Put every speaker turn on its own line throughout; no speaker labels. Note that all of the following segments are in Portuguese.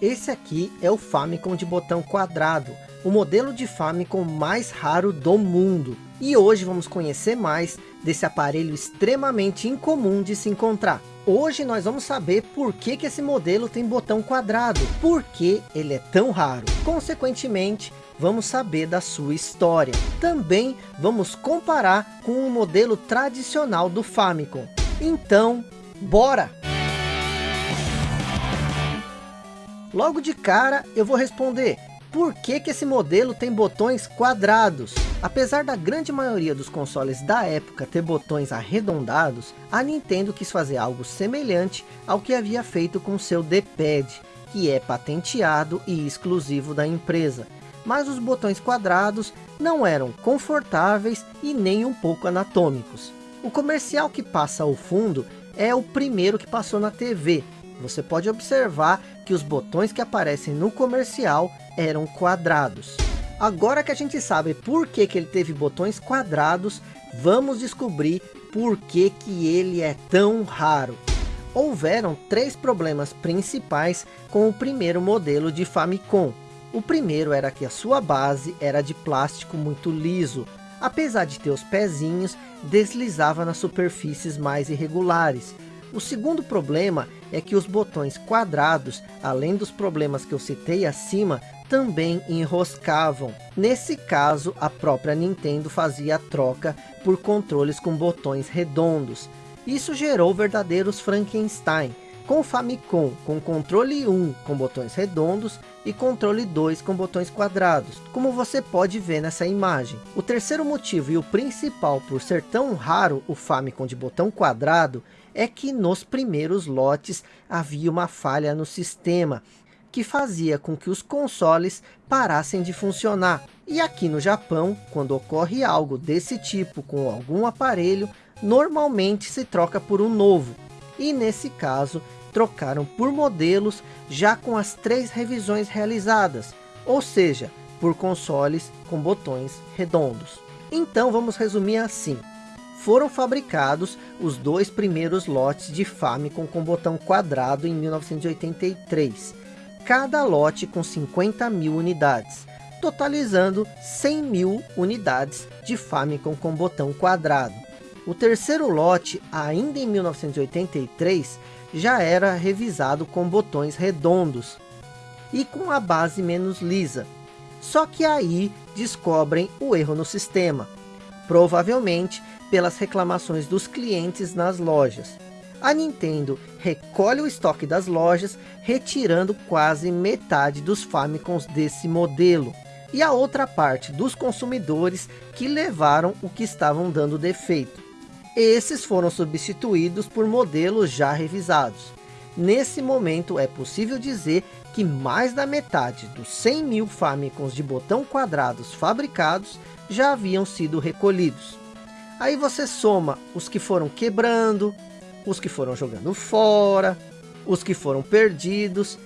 Esse aqui é o Famicom de botão quadrado, o modelo de Famicom mais raro do mundo. E hoje vamos conhecer mais desse aparelho extremamente incomum de se encontrar. Hoje nós vamos saber por que, que esse modelo tem botão quadrado, por que ele é tão raro. Consequentemente, vamos saber da sua história. Também vamos comparar com o modelo tradicional do Famicom. Então, bora! Logo de cara eu vou responder, por que, que esse modelo tem botões quadrados? Apesar da grande maioria dos consoles da época ter botões arredondados, a Nintendo quis fazer algo semelhante ao que havia feito com seu D-Pad, que é patenteado e exclusivo da empresa. Mas os botões quadrados não eram confortáveis e nem um pouco anatômicos. O comercial que passa ao fundo é o primeiro que passou na TV, você pode observar que os botões que aparecem no comercial eram quadrados. Agora que a gente sabe por que, que ele teve botões quadrados, vamos descobrir por que, que ele é tão raro. Houveram três problemas principais com o primeiro modelo de Famicom. O primeiro era que a sua base era de plástico muito liso, apesar de ter os pezinhos, deslizava nas superfícies mais irregulares, o segundo problema é que os botões quadrados, além dos problemas que eu citei acima, também enroscavam. Nesse caso, a própria Nintendo fazia a troca por controles com botões redondos. Isso gerou verdadeiros Frankenstein, com o Famicom com controle 1 com botões redondos e controle 2 com botões quadrados, como você pode ver nessa imagem. O terceiro motivo e o principal por ser tão raro o Famicom de botão quadrado é que nos primeiros lotes havia uma falha no sistema, que fazia com que os consoles parassem de funcionar. E aqui no Japão, quando ocorre algo desse tipo com algum aparelho, normalmente se troca por um novo. E nesse caso, trocaram por modelos já com as três revisões realizadas, ou seja, por consoles com botões redondos. Então vamos resumir assim foram fabricados os dois primeiros lotes de Famicom com botão quadrado em 1983, cada lote com 50 mil unidades, totalizando 100 mil unidades de Famicom com botão quadrado. O terceiro lote, ainda em 1983, já era revisado com botões redondos e com a base menos lisa. Só que aí descobrem o erro no sistema. Provavelmente pelas reclamações dos clientes nas lojas. A Nintendo recolhe o estoque das lojas, retirando quase metade dos Famicoms desse modelo. E a outra parte dos consumidores que levaram o que estavam dando defeito. Esses foram substituídos por modelos já revisados. Nesse momento é possível dizer que mais da metade dos 100 mil Famicoms de botão quadrados fabricados já haviam sido recolhidos. Aí você soma os que foram quebrando, os que foram jogando fora, os que foram perdidos,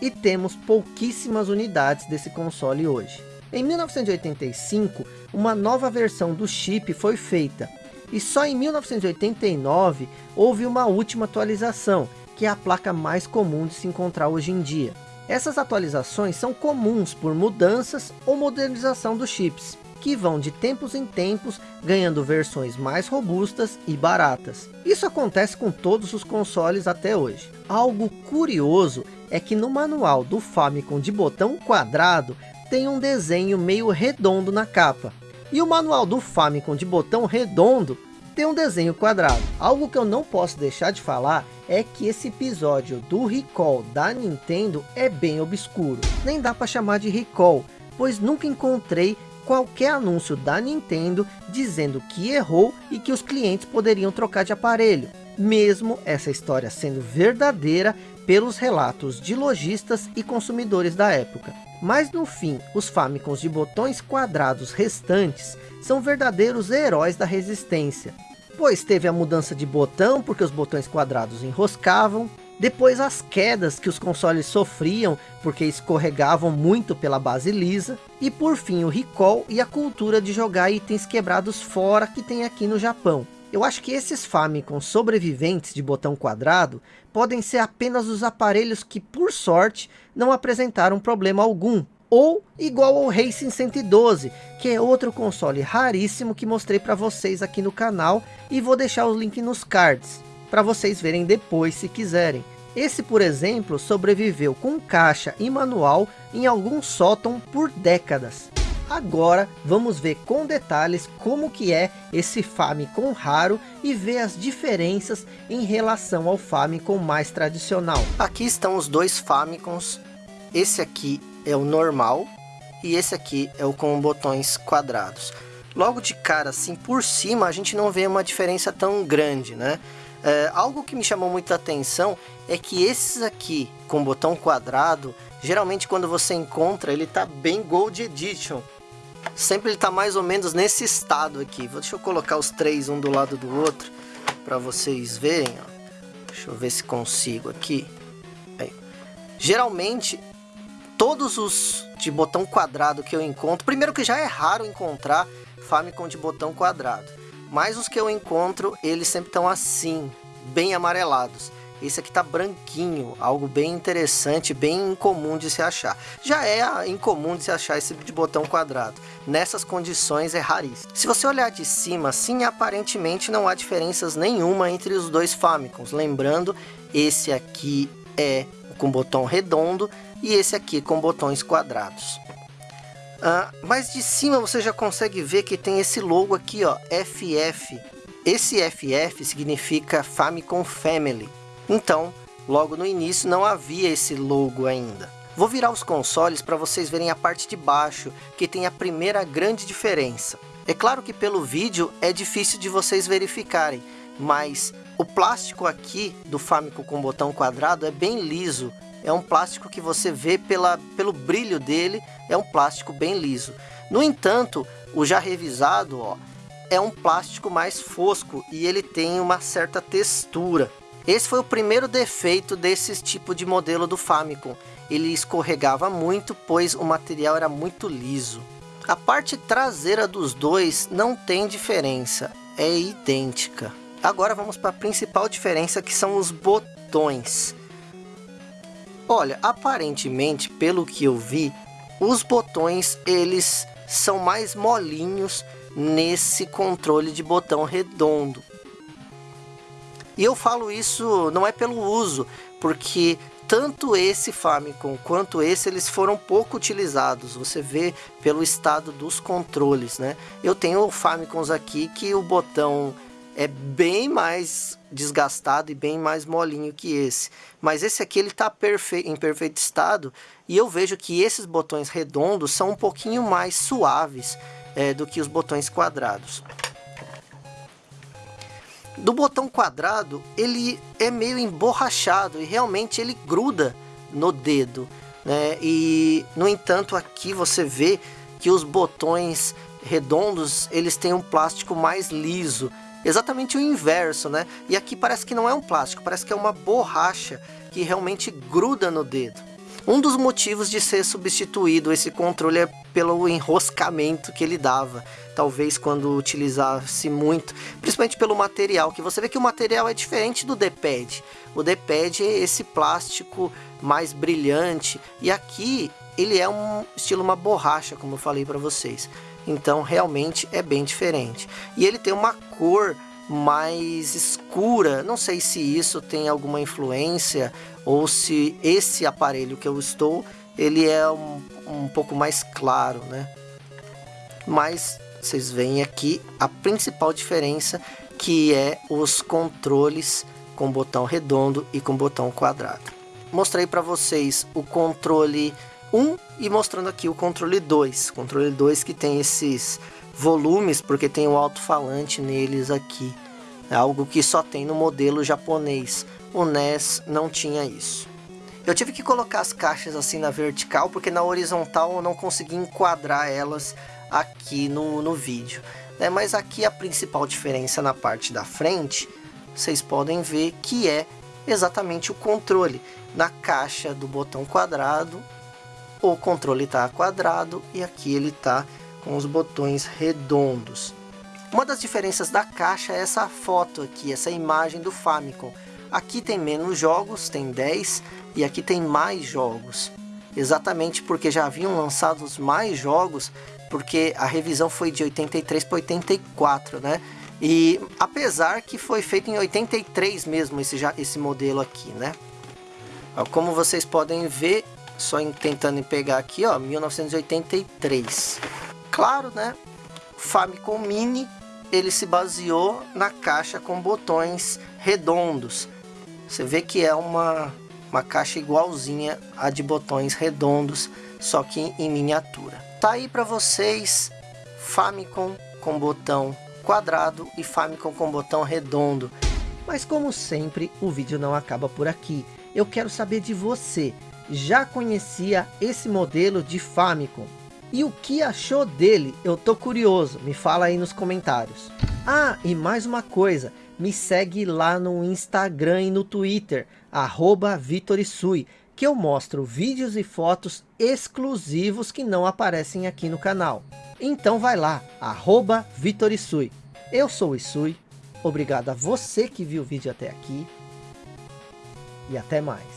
e temos pouquíssimas unidades desse console hoje. Em 1985, uma nova versão do chip foi feita, e só em 1989 houve uma última atualização, que é a placa mais comum de se encontrar hoje em dia. Essas atualizações são comuns por mudanças ou modernização dos chips que vão de tempos em tempos ganhando versões mais robustas e baratas. Isso acontece com todos os consoles até hoje. Algo curioso é que no manual do Famicom de botão quadrado tem um desenho meio redondo na capa. E o manual do Famicom de botão redondo tem um desenho quadrado. Algo que eu não posso deixar de falar é que esse episódio do Recall da Nintendo é bem obscuro. Nem dá para chamar de Recall, pois nunca encontrei qualquer anúncio da Nintendo dizendo que errou e que os clientes poderiam trocar de aparelho, mesmo essa história sendo verdadeira pelos relatos de lojistas e consumidores da época. Mas no fim, os Famicoms de botões quadrados restantes são verdadeiros heróis da resistência, pois teve a mudança de botão porque os botões quadrados enroscavam, depois as quedas que os consoles sofriam porque escorregavam muito pela base lisa. E por fim o recall e a cultura de jogar itens quebrados fora que tem aqui no Japão. Eu acho que esses Famicom sobreviventes de botão quadrado podem ser apenas os aparelhos que, por sorte, não apresentaram problema algum. Ou igual ao Racing 112, que é outro console raríssimo que mostrei para vocês aqui no canal e vou deixar o link nos cards, para vocês verem depois se quiserem. Esse, por exemplo, sobreviveu com caixa e manual em algum sótão por décadas. Agora vamos ver com detalhes como que é esse Famicom raro e ver as diferenças em relação ao Famicom mais tradicional. Aqui estão os dois Famicoms. Esse aqui é o normal e esse aqui é o com botões quadrados. Logo de cara, assim, por cima, a gente não vê uma diferença tão grande, né? É, algo que me chamou muita atenção é que esses aqui com botão quadrado, geralmente quando você encontra, ele tá bem Gold Edition sempre ele tá mais ou menos nesse estado aqui. Deixa eu colocar os três um do lado do outro para vocês verem. Ó. Deixa eu ver se consigo aqui. Aí. Geralmente, todos os de botão quadrado que eu encontro, primeiro que já é raro encontrar Famicom de botão quadrado, mas os que eu encontro, eles sempre estão assim, bem amarelados. Esse aqui tá branquinho, algo bem interessante, bem incomum de se achar. Já é incomum de se achar esse de botão quadrado. Nessas condições é raríssimo. Se você olhar de cima, sim, aparentemente não há diferenças nenhuma entre os dois Famicoms. Lembrando, esse aqui é com botão redondo e esse aqui com botões quadrados. Ah, mas de cima você já consegue ver que tem esse logo aqui, ó, FF. Esse FF significa Famicom Family. Então, logo no início não havia esse logo ainda. Vou virar os consoles para vocês verem a parte de baixo, que tem a primeira grande diferença. É claro que pelo vídeo é difícil de vocês verificarem, mas o plástico aqui do Famicom com botão quadrado é bem liso. É um plástico que você vê pela, pelo brilho dele, é um plástico bem liso. No entanto, o já revisado ó, é um plástico mais fosco e ele tem uma certa textura. Esse foi o primeiro defeito desse tipo de modelo do Famicom. Ele escorregava muito, pois o material era muito liso. A parte traseira dos dois não tem diferença, é idêntica. Agora vamos para a principal diferença que são os botões. Olha, aparentemente, pelo que eu vi, os botões eles são mais molinhos nesse controle de botão redondo. E eu falo isso não é pelo uso, porque tanto esse Famicom quanto esse eles foram pouco utilizados. Você vê pelo estado dos controles, né? Eu tenho Famicoms aqui que o botão é bem mais desgastado e bem mais molinho que esse. Mas esse aqui ele está perfe em perfeito estado e eu vejo que esses botões redondos são um pouquinho mais suaves é, do que os botões quadrados. Do botão quadrado, ele é meio emborrachado e realmente ele gruda no dedo. Né? E, no entanto, aqui você vê que os botões redondos, eles têm um plástico mais liso. Exatamente o inverso, né? E aqui parece que não é um plástico, parece que é uma borracha que realmente gruda no dedo. Um dos motivos de ser substituído esse controle é pelo enroscamento que ele dava. Talvez quando utilizasse muito, principalmente pelo material, que você vê que o material é diferente do D-pad. O D-pad é esse plástico mais brilhante e aqui ele é um estilo uma borracha, como eu falei para vocês. Então realmente é bem diferente. E ele tem uma cor mais escura. Não sei se isso tem alguma influência ou se esse aparelho que eu estou, ele é um, um pouco mais claro, né? Mas vocês veem aqui a principal diferença que é os controles com botão redondo e com botão quadrado. Mostrei para vocês o controle 1 e mostrando aqui o controle 2. Controle 2 que tem esses volumes, porque tem um alto-falante neles aqui. É algo que só tem no modelo japonês. O NES não tinha isso. Eu tive que colocar as caixas assim na vertical, porque na horizontal eu não consegui enquadrar elas aqui no, no vídeo. Né? Mas aqui a principal diferença na parte da frente, vocês podem ver que é exatamente o controle. Na caixa do botão quadrado, o controle está quadrado e aqui ele está com os botões redondos. Uma das diferenças da caixa é essa foto aqui, essa imagem do Famicom. Aqui tem menos jogos, tem 10, e aqui tem mais jogos. Exatamente porque já haviam lançados mais jogos, porque a revisão foi de 83 para 84, né? E apesar que foi feito em 83 mesmo esse, já, esse modelo aqui, né? Como vocês podem ver, só em, tentando pegar aqui, ó, 1983. Claro, né? Famicom Mini, ele se baseou na caixa com botões redondos. Você vê que é uma, uma caixa igualzinha a de botões redondos, só que em miniatura. Tá aí para vocês Famicom com botão quadrado e Famicom com botão redondo. Mas como sempre, o vídeo não acaba por aqui. Eu quero saber de você. Já conhecia esse modelo de Famicom? E o que achou dele? Eu tô curioso, me fala aí nos comentários. Ah, e mais uma coisa, me segue lá no Instagram e no Twitter, arroba Vitorisui, que eu mostro vídeos e fotos exclusivos que não aparecem aqui no canal. Então vai lá, arroba Vitorisui. Eu sou o Isui, obrigado a você que viu o vídeo até aqui, e até mais.